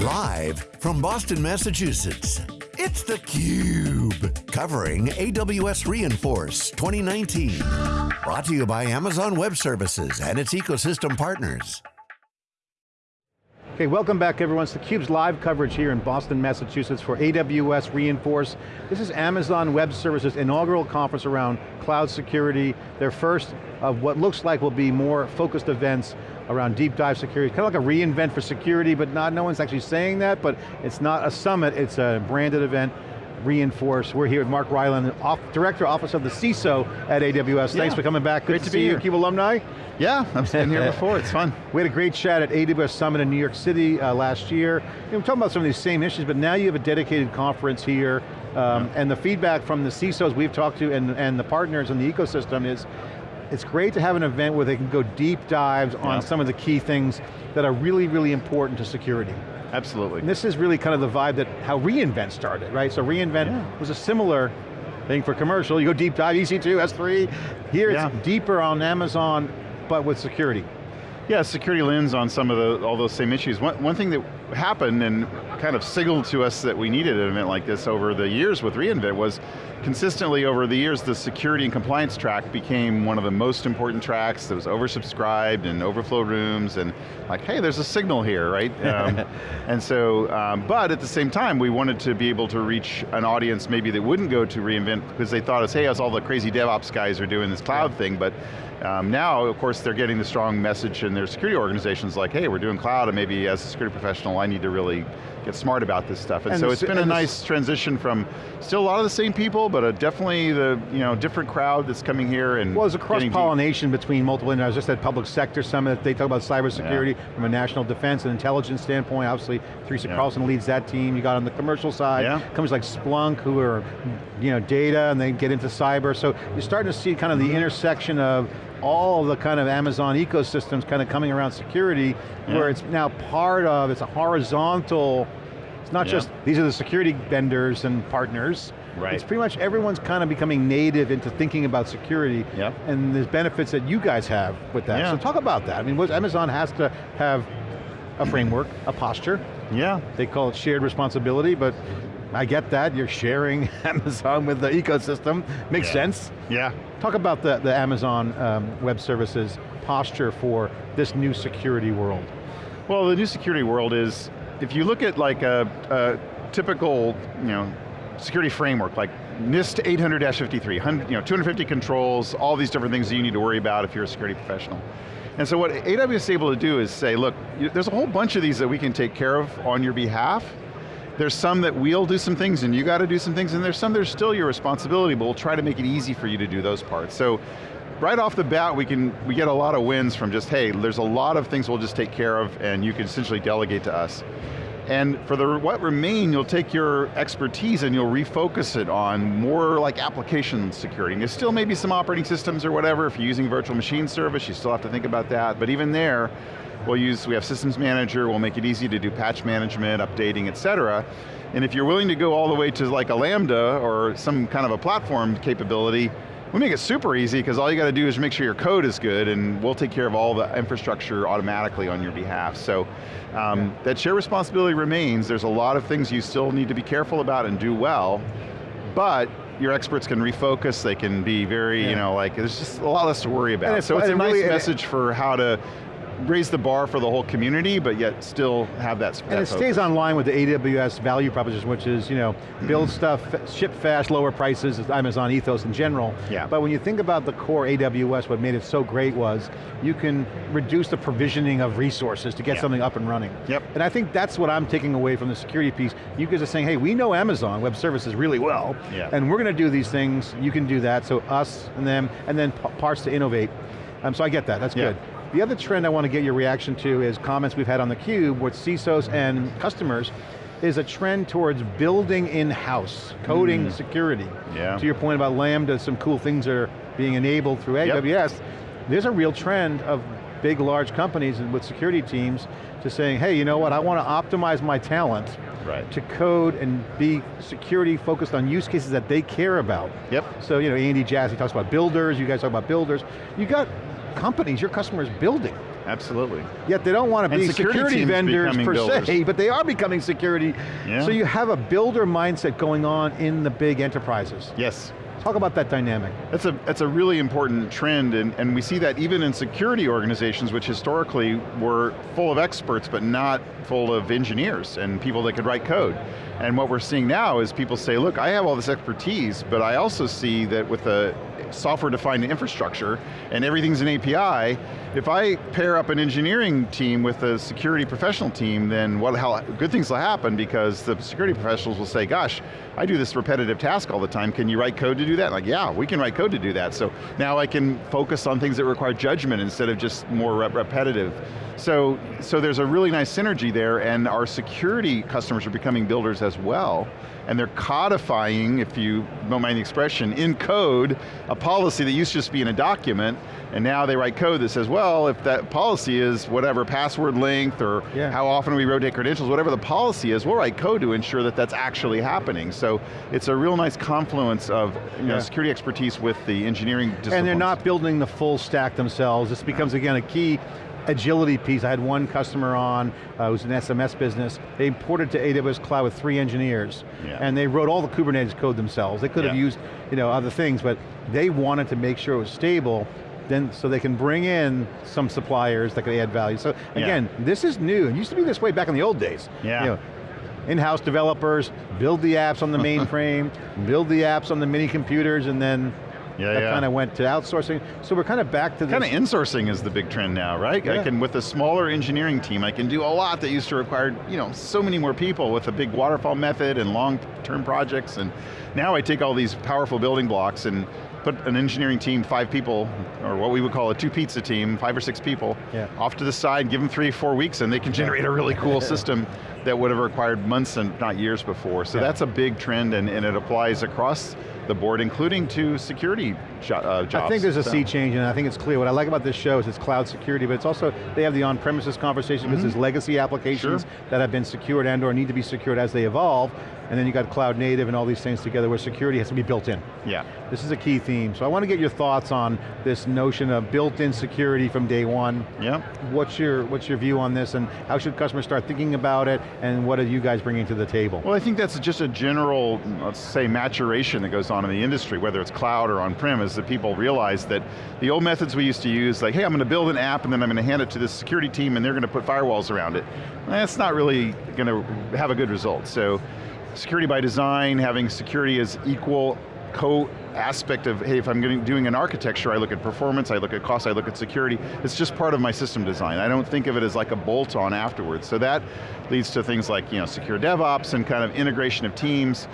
Live from Boston, Massachusetts, it's theCUBE. Covering AWS Reinforce 2019. Brought to you by Amazon Web Services and its ecosystem partners. Okay, welcome back everyone. It's theCUBE's live coverage here in Boston, Massachusetts for AWS Reinforce. This is Amazon Web Services inaugural conference around cloud security. Their first of what looks like will be more focused events around deep dive security. Kind of like a reinvent for security, but not, no one's actually saying that, but it's not a summit, it's a branded event. Reinforce. We're here with Mark Ryland, off, Director, Office of the CISO at AWS. Yeah. Thanks for coming back. Good Great to, to see be you, here. CUBE alumni. Yeah, I've been here before, it's fun. We had a great chat at AWS Summit in New York City uh, last year. You know, we're talking about some of these same issues, but now you have a dedicated conference here, um, and the feedback from the CISOs we've talked to and, and the partners in the ecosystem is, it's great to have an event where they can go deep dives on some of the key things that are really, really important to security. Absolutely. And this is really kind of the vibe that how reInvent started, right? So reInvent Yeah. was a similar thing for commercial. You go deep dive, EC2, S3. Here Yeah. it's deeper on Amazon, but with security. Yeah, security lens on some of the, all those same issues. One, one thing that happened and kind of signaled to us that we needed an event like this over the years with reInvent was consistently over the years the security and compliance track became one of the most important tracks that was oversubscribed and overflow rooms and like, hey, there's a signal here, right? Um, and so, um, but at the same time, we wanted to be able to reach an audience maybe that wouldn't go to reInvent because they thought, us, hey, as all the crazy DevOps guys are doing this cloud thing, but um, now, of course, they're getting the strong message in their security organizations like, hey, we're doing cloud, and maybe as a security professional, I need to really get smart about this stuff. And, And so it's been a nice transition from still a lot of the same people, but a definitely the you know different crowd that's coming here and Well, there's a cross-pollination between multiple, and I was just at Public Sector Summit, they talk about cybersecurity from a national defense and intelligence standpoint, obviously Teresa Yeah. Carlson leads that team, you got on the commercial side, Yeah. companies like Splunk who are, you know, data and they get into cyber, so you're starting to see kind of the Mm-hmm. intersection of all the kind of Amazon ecosystems kind of coming around security, where it's now part of, it's a horizontal, it's not Yeah. just, these are the security vendors and partners, Right. it's pretty much everyone's kind of becoming native into thinking about security Yep. and there's benefits that you guys have with that. Yeah. So talk about that. I mean, Amazon has to have a framework, a posture. Yeah, They call it shared responsibility, but I get that. You're sharing Amazon with the ecosystem. Makes Yeah. sense. yeah. Talk about the, the Amazon um, Web Services posture for this new security world. Well, the new security world is, if you look at like a, a typical, you know, security framework, like NIST 800-53, you know, 250 controls, all these different things that you need to worry about if you're a security professional. And so what AWS is able to do is say, look, there's a whole bunch of these that we can take care of on your behalf. There's some that we'll do some things and you got to do some things, and there's some that are still your responsibility, but we'll try to make it easy for you to do those parts. So right off the bat, we can we get a lot of wins from just, hey, there's a lot of things we'll just take care of and you can essentially delegate to us. And for the what remain, you'll take your expertise and you'll refocus it on more like application security. And There's still maybe some operating systems or whatever, if you're using virtual machine service, you still have to think about that, but even there, we'll use, we have systems manager, we'll make it easy to do patch management, updating, et cetera. And if you're willing to go all the way to like a Lambda or some kind of a platform capability, we make it super easy because all you got to do is make sure your code is good and we'll take care of all the infrastructure automatically on your behalf. So um, that shared responsibility remains. There's a lot of things you still need to be careful about and do well, but your experts can refocus, they can be very, Yeah. you know, like, there's just a lot less to worry about. So it's a nice message for how to raise the bar for the whole community, but yet still have that And it stays online with the AWS value proposition, which is, you know, build stuff, ship fast, lower prices, Amazon ethos in general. Yeah. But when you think about the core AWS, what made it so great was, you can reduce the provisioning of resources to get Yeah. something up and running. Yep. And I think that's what I'm taking away from the security piece. You guys are saying, hey, we know Amazon Web Services really well, Yeah. and we're going to do these things, you can do that, so us and them, and then parts to innovate. Um, so I get that, that's Yeah. good. The other trend I want to get your reaction to is comments we've had on theCUBE with CISOs and customers, is a trend towards building in-house, coding security. Mm. Yeah. To your point about Lambda, some cool things are being enabled through AWS. Yep. There's a real trend of big, large companies and with security teams to saying, hey, you know what, I want to optimize my talent Right. to code and be security focused on use cases that they care about. Yep. So, you know, Andy Jassy talks about builders, you guys talk about builders. You got companies, your customers building. absolutely. Yet they don't want to And be security security, vendors per builders. se, but they are becoming security. Yeah. So you have a builder mindset going on in the big enterprises. Yes. Talk about that dynamic. That's a, that's a really important trend, and, and we see that even in security organizations, which historically were full of experts, but not full of engineers and people that could write code. And what we're seeing now is people say, look, I have all this expertise, but I also see that with a software-defined infrastructure, and everything's an API, if I pair up an engineering team with a security professional team, then what, how, good things will happen because the security professionals will say, gosh, I do this repetitive task all the time, can you write code to do that? Like, yeah, we can write code to do that. So now I can focus on things that require judgment instead of just more rep repetitive. So, so there's a really nice synergy there and our security customers are becoming builders as well and they're codifying, if you don't mind the expression, in code, a policy that used to just be in a document, and now they write code that says, well, if that policy is whatever password length or Yeah. how often we rotate credentials, whatever the policy is, we'll write code to ensure that that's actually happening. So it's a real nice confluence of you know, security expertise with the engineering. And they're not building the full stack themselves. This becomes, again, a key agility piece. I had one customer on uh, who's an SMS business. They imported to AWS Cloud with three engineers. Yeah. And they wrote all the Kubernetes code themselves. They could have Yeah. used you know, other things, but they wanted to make sure it was stable then, so they can bring in some suppliers that could add value. So Yeah. again, this is new. It used to be this way back in the old days. Yeah. You know, in-house developers, build the apps on the mainframe, build the apps on the mini computers, and then Yeah, that yeah. kind of went to outsourcing. So we're kind of back to this. Kind of insourcing is the big trend now, right? I can, with a smaller engineering team, I can do a lot that used to require, you know, so many more people with a big waterfall method and long-term projects, and now I take all these powerful building blocks and put an engineering team, five people, or what we would call a two pizza team, five or six people, Yeah. off to the side, give them three, four weeks, and they can generate a really cool system that would have required months and not years before. So Yeah. that's a big trend, and, and it applies across the board, including to security jo uh, jobs. I think there's a So- sea change and I think it's clear. What I like about this show is it's cloud security, but it's also, they have the on-premises conversation because there's legacy applications. Sure. that have been secured and or need to be secured as they evolve, and then you got cloud native and all these things together where security has to be built in. Yeah. This is a key theme. So I want to get your thoughts on this notion of built-in security from day one. Yeah. What's your, what's your view on this and how should customers start thinking about it and what are you guys bringing to the table? Well, I think that's just a general, let's say, maturation that goes on in the industry, whether it's cloud or on-prem, is that people realize that the old methods we used to use, like, hey, I'm going to build an app and then I'm going to hand it to the security team and they're going to put firewalls around it. That's not really going to have a good result. So, security by design, having security as equal co-aspect of, hey, if I'm getting, doing an architecture, I look at performance, I look at cost, I look at security. It's just part of my system design. I don't think of it as like a bolt-on afterwards. So that leads to things like you know, secure DevOps and kind of integration of teams.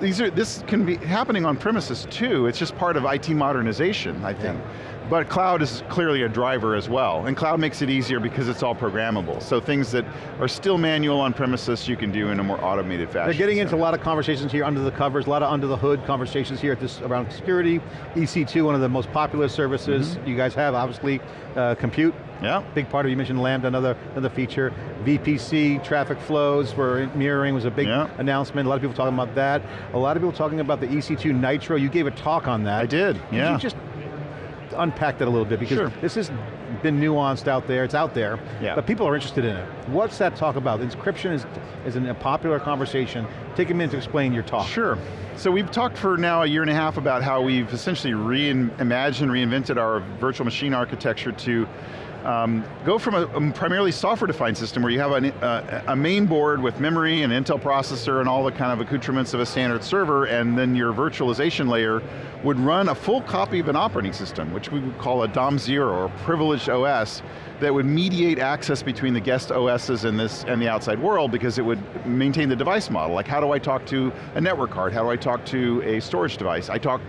These are, this can be happening on premises too. It's just part of IT modernization, I think. But cloud is clearly a driver as well, and cloud makes it easier because it's all programmable. So things that are still manual on premises, you can do in a more automated fashion. They're getting So- into a lot of conversations here under the covers, a lot of under the hood conversations here at this around security. EC2, one of the most popular services Mm-hmm. you guys have, obviously, uh, compute. Yeah. Big part of, you mentioned Lambda, another, another feature. VPC, traffic flows, where mirroring was a big Yeah. announcement. A lot of people talking about that. A lot of people talking about the EC2 Nitro. You gave a talk on that. I did, Could yeah. you just unpack that a little bit because Sure. this has been nuanced out there, it's out there, Yeah. but people are interested in it. What's that talk about? Encryption is, is an- a popular conversation. Take a minute to explain your talk. Sure. So we've talked for now a year and a half about how we've essentially reimagined, reinvented our virtual machine architecture to um, go from a, a primarily software-defined system where you have an, uh, a main board with memory and Intel processor and all the kind of accoutrements of a standard server, and then your virtualization layer would run a full copy of an operating system, which we would call a DOM zero or privileged OS, that would mediate access between the guest OSs and this and the outside world because it would maintain the device model. Like how do I talk to a network card? How do I talk to a storage device? I talk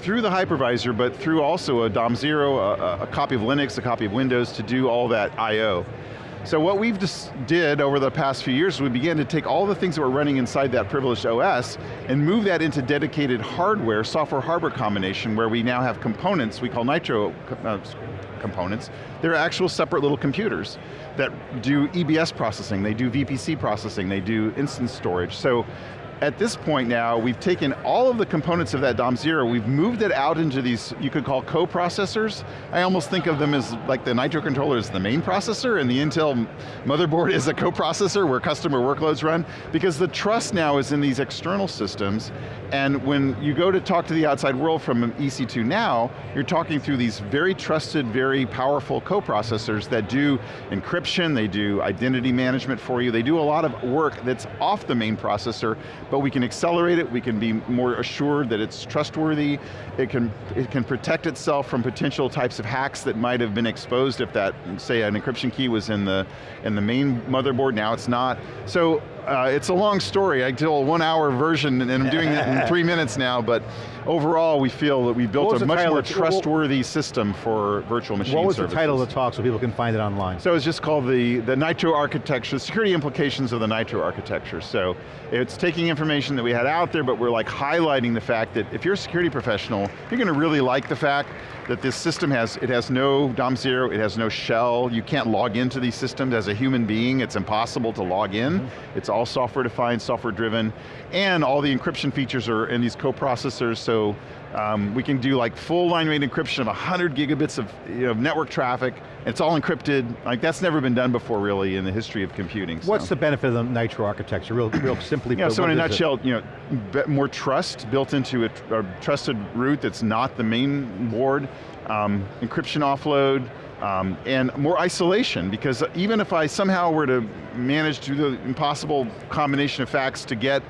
through the hypervisor, but through also a DOM zero, a, a copy of Linux, a copy of Windows to do all that I.O. So what we've just did over the past few years, we began to take all the things that were running inside that privileged OS and move that into dedicated hardware, software hardware combination where we now have components, we call Nitro uh, components. They're actual separate little computers that do EBS processing, they do VPC processing, they do instance storage. So at this point now, we've taken all of the components of that DOM zero, we've moved it out into these, you could call co-processors. I almost think of them as like the Nitro controller is the main processor and the Intel motherboard is a co-processor where customer workloads run, because the trust now is in these external systems, and when you go to talk to the outside world from EC2 now, you're talking through these very trusted, very powerful co-processors that do encryption, they do identity management for you, they do a lot of work that's off the main processor, but we can accelerate it, we can be more assured that it's trustworthy, it can, it can protect itself from potential types of hacks that might have been exposed if that, say an encryption key was in the, in the main motherboard, now it's not. So uh, it's a long story. I tell a one hour version and I'm doing it in three minutes now, but overall we feel that we built a much more trustworthy system for virtual machine What was services. the title of the talk so people can find it online? So it's just called the, the Nitro architecture, the security implications of the Nitro architecture. So it's taking information that we had out there, but we're like highlighting the fact that if you're a security professional, you're going to really like the fact that this system has, it has no DOM zero, it has no shell, you can't log into these systems as a human being, it's impossible to log in. Mm -hmm. It's all software defined, software driven, and all the encryption features are in these co-processors, so um, we can do like full line rate encryption of 100 gigabits of you know, network traffic, it's all encrypted, like that's never been done before really in the history of computing. What's the benefit of the Nitro architecture, real, real simply yeah, so in a nutshell, it? you know, more trust built into a, a, trusted root that's not the main board, um, encryption offload, um, and more isolation, because even if I somehow were to manage to the impossible combination of facts to get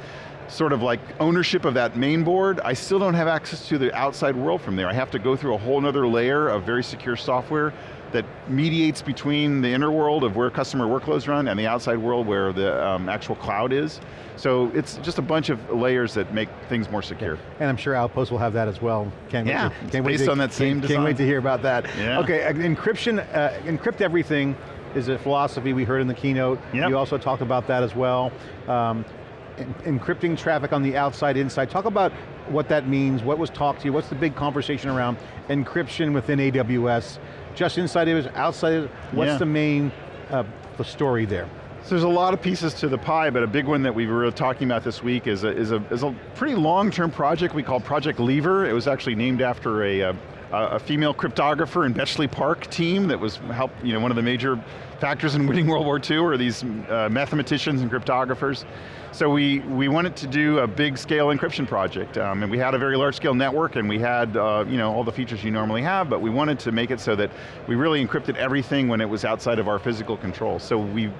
sort of like ownership of that main board, I still don't have access to the outside world from there. I have to go through a whole other layer of very secure software that mediates between the inner world of where customer workloads run and the outside world where the um, actual cloud is. So it's just a bunch of layers that make things more secure. And I'm sure Outpost will have that as well. Can't yeah, wait to, can't based wait to, on that same can't, design. Can't wait to hear about that. Yeah. Okay, uh, encryption, uh, encrypt everything is a philosophy we heard in the keynote. Yep. You also talked about that as well. Um, encrypting traffic on the outside, inside. Talk about what that means, what was talked to you, what's the big conversation around encryption within AWS, just inside AWS, outside what's yeah. the main uh, the story there? So there's a lot of pieces to the pie, but a big one that we were talking about this week is a, is a, is a pretty long-term project we call Project Lever. It was actually named after a, a, a female cryptographer in Bletchley Park team that was help, you know, one of the major factors in winning World War II are these uh, mathematicians and cryptographers. So we, we wanted to do a big scale encryption project, um, and we had a very large scale network, and we had uh, you know, all the features you normally have, but we wanted to make it so that we really encrypted everything when it was outside of our physical control. So we've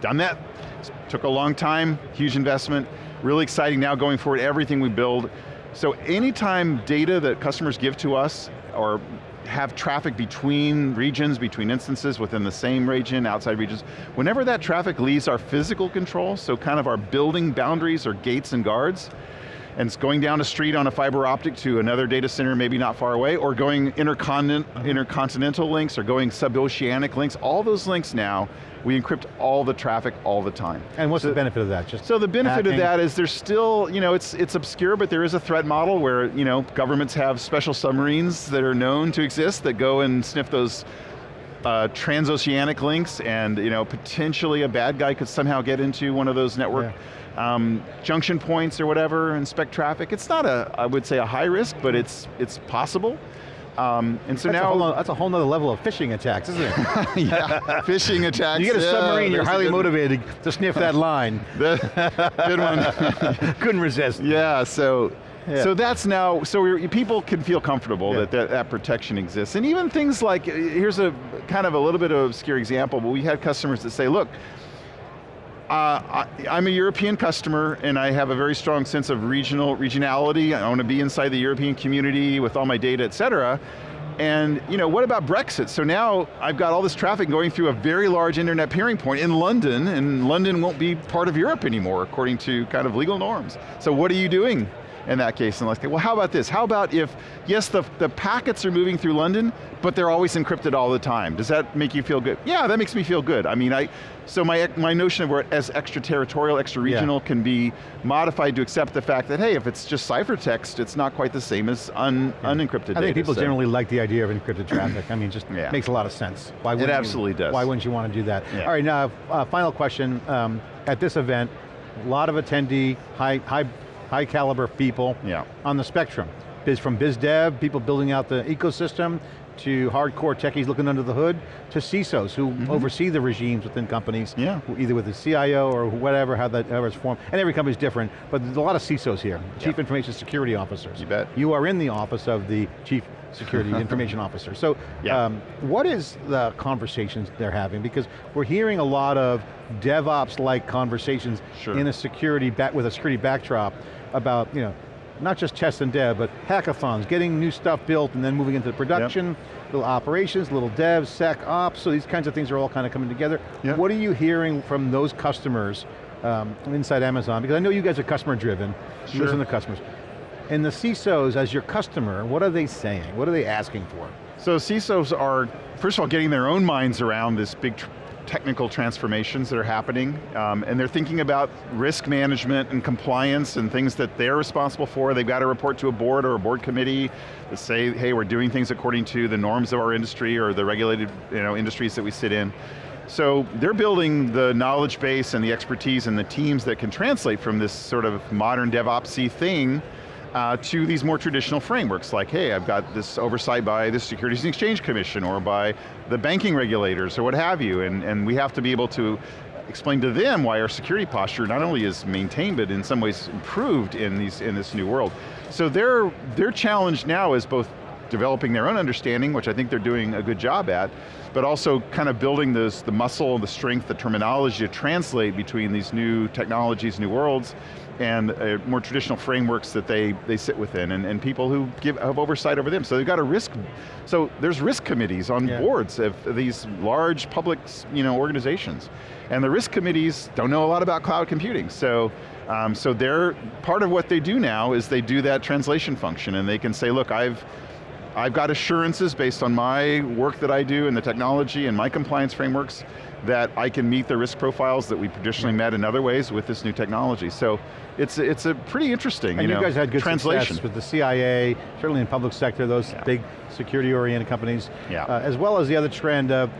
done that, it took a long time, huge investment, really exciting now going forward, everything we build. So anytime data that customers give to us, or have traffic between regions, between instances within the same region, outside regions. Whenever that traffic leaves our physical control, so kind of our building boundaries or gates and guards, and it's going down a street on a fiber optic to another data center maybe not far away, or going intercontinent, intercontinental links, or going suboceanic links, all those links now we encrypt all the traffic all the time. And what's so, the benefit of that? Just so the benefit hacking? of that is there's still, you know, it's, it's obscure, but there is a threat model where, you know, governments have special submarines that are known to exist that go and sniff those uh, transoceanic links and you know, potentially a bad guy could somehow get into one of those network yeah. um, junction points or whatever, inspect traffic. It's not a, I would say a high risk, but it's, it's possible. Um, and so that's now- a that's a whole other level of phishing attacks, isn't it? yeah, phishing attacks. You get a yeah, submarine, you're highly motivated to sniff that line. good one. Couldn't resist. Yeah, so yeah. So that's now, so people can feel comfortable yeah. that, that that protection exists. And even things like, here's a kind of a little bit of obscure example, but we had customers that say, look, uh, I, am a European customer and I have a very strong sense of regional regionality. I want to be inside the European community with all my data, et cetera. And you know, what about Brexit? So now I've got all this traffic going through a very large internet peering point in London, and London won't be part of Europe anymore, according to kind of legal norms. So what are you doing in that case? And like, well, how about this? How about if, yes, the, the packets are moving through London, but they're always encrypted all the time. Does that make you feel good? Yeah, that makes me feel good. I mean, I, so my, my notion of where as extraterritorial, extra-regional yeah. can be modified to accept the fact that, hey, if it's just ciphertext, it's not quite the same as un, yeah. unencrypted data. I think people so. generally like the idea of encrypted traffic. I mean, just yeah. makes a lot of sense. Why it absolutely you, does. Why wouldn't you want to do that? All right, now, uh, final question. Um, at this event, a lot of attendee, high, high, high caliber people Yeah. on the spectrum. Biz, from biz dev, people building out the ecosystem, to hardcore techies looking under the hood, to CISOs who oversee the regimes within companies. Yeah. either with the CIO or whatever, how that however it's formed. And every company's different, but there's a lot of CISOs here, Chief Yeah. Information Security Officers. You bet. You are in the office of the Chief Security Information Officer. So, Yeah. um, what is the conversations they're having? Because we're hearing a lot of DevOps-like conversations Sure. in a security, back with a security backdrop about, you know, not just chess and dev, but hackathons, getting new stuff built and then moving into production, little operations, little dev, sec ops, so these kinds of things are all kind of coming together. Yep. What are you hearing from those customers um, inside Amazon? Because I know you guys are customer driven, you Sure. listen to customers. And the CISOs, as your customer, what are they saying? What are they asking for? So CISOs are, first of all, getting their own minds around this big technical transformations that are happening, um, and they're thinking about risk management and compliance and things that they're responsible for. They've got to report to a board or a board committee that say, hey, we're doing things according to the norms of our industry or the regulated you know, industries that we sit in. So they're building the knowledge base and the expertise and the teams that can translate from this sort of modern DevOpsy thing uh, to these more traditional frameworks, like, hey, I've got this oversight by the Securities and Exchange Commission or by the banking regulators or what have you, and, and we have to be able to explain to them why our security posture not only is maintained, but in some ways improved in, these, in this new world. So their, their challenge now is both developing their own understanding, which I think they're doing a good job at, but also kind of building this, the muscle, the strength, the terminology to translate between these new technologies, new worlds, and uh, more traditional frameworks that they, they sit within, and, and people who give, have oversight over them. So they've got a risk, so there's risk committees on Yeah. boards of these large public you know, organizations. And the risk committees don't know a lot about cloud computing, so um, so they're, part of what they do now is they do that translation function and they can say, look, I've, I've got assurances based on my work that I do and the technology and my compliance frameworks that I can meet the risk profiles that we traditionally met in other ways with this new technology. So it's, it's a pretty interesting And you, you, know, guys had good translation. success with the CIA, certainly in public sector, those Yeah. big security-oriented companies, Yeah. uh, as well as the other trend of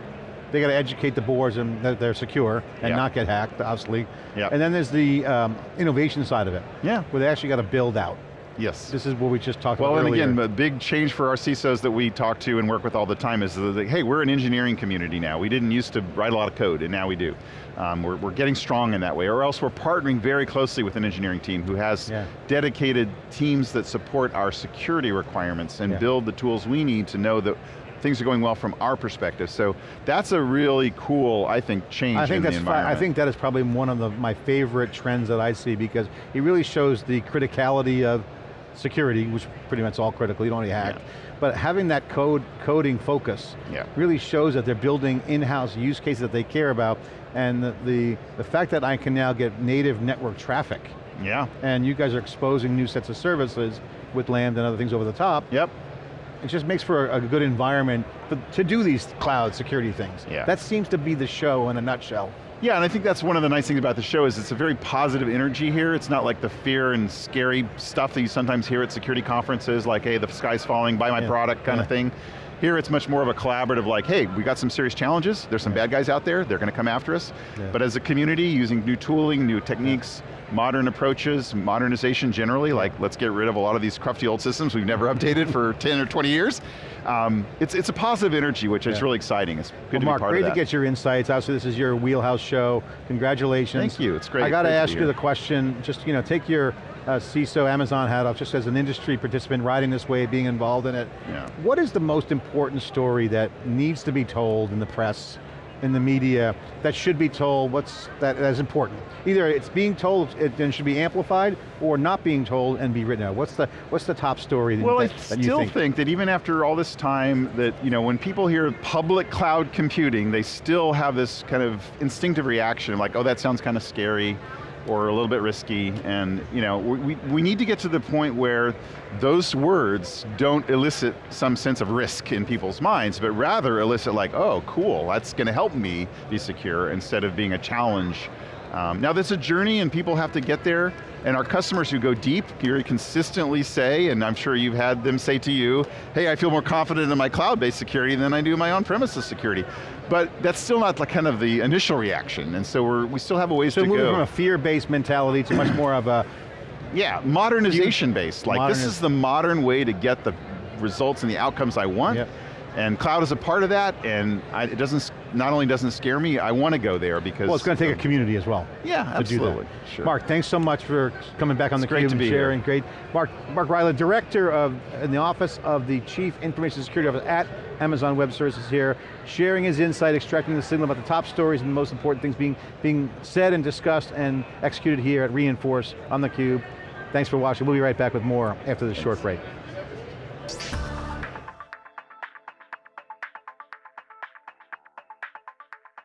they got to educate the boards and that they're secure and Yeah. not get hacked, obviously. Yeah. And then there's the um, innovation side of it, Yeah, where they actually got to build out. Yes. This is what we just talked Well, about Well, and again, a big change for our CISOs that we talk to and work with all the time is that, hey, we're an engineering community now. We didn't used to write a lot of code, and now we do. Um, we're, we're getting strong in that way, or else we're partnering very closely with an engineering team who has Yeah. dedicated teams that support our security requirements and Yeah. build the tools we need to know that things are going well from our perspective. So that's a really cool, I think, change I think in that's I think that is probably one of the, my favorite trends that I see because it really shows the criticality of security, which pretty much all critical, you don't want to hack. Yeah. But having that code coding focus Yeah. really shows that they're building in-house use cases that they care about and the, the, the fact that I can now get native network traffic Yeah, and you guys are exposing new sets of services with Lambda and other things over the top, yep. it just makes for a, a good environment for, to do these cloud security things. Yeah. That seems to be the show in a nutshell. Yeah, and I think that's one of the nice things about the show is it's a very positive energy here. It's not like the fear and scary stuff that you sometimes hear at security conferences, like, hey, the sky's falling, buy my Yeah, product kind yeah. of thing. Here it's much more of a collaborative like, hey, we got some serious challenges, there's some bad guys out there, they're going to come after us. Yeah. But as a community, using new tooling, new techniques, modern approaches, modernization generally, like let's get rid of a lot of these crufty old systems we've never updated for 10 or 20 years. Um, it's, it's a positive energy, which is really exciting. It's good Well, to Mark, be part great of that. to get your insights. Obviously, this is your wheelhouse show. Congratulations. Thank you, it's great- I got to ask you the question, just you know, take your uh, CISO Amazon hat off, just as an industry participant riding this wave, being involved in it. Yeah. What is the most important story that needs to be told in the press, in the media, that should be told, what's that, that is important? Either it's being told it then should be amplified, or not being told and be written out. What's the, what's the top story that, Well, I that, that you still think? think that even after all this time, that you know, when people hear public cloud computing, they still have this kind of instinctive reaction, like, oh, that sounds kind of scary, or a little bit risky, and you know, we, we need to get to the point where those words don't elicit some sense of risk in people's minds, but rather elicit like, oh, cool, that's going to help me be secure, instead of being a challenge Um, now there's a journey and people have to get there, and our customers who go deep very consistently say, and I'm sure you've had them say to you, hey, I feel more confident in my cloud-based security than I do my on-premises security. But that's still not like kind of the initial reaction, and so we're, we still have a ways so to go. So moving from a fear-based mentality to much more of a yeah, modernization based. Like this is the modern way to get the results and the outcomes I want. Yep. And cloud is a part of that, and I, it doesn't, not only doesn't scare me, I want to go there because- Well, it's going to take a community as well. Yeah, absolutely, sure. Mark, thanks so much for coming back on it's the Cube and sharing, here. great. Mark, Mark Ryland, Director of, in the Office of the Chief Information Security Officer at Amazon Web Services here, sharing his insight, extracting the signal about the top stories and the most important things being, being said and discussed and executed here at re:Inforce on the Cube. Thanks for watching, we'll be right back with more after this short break.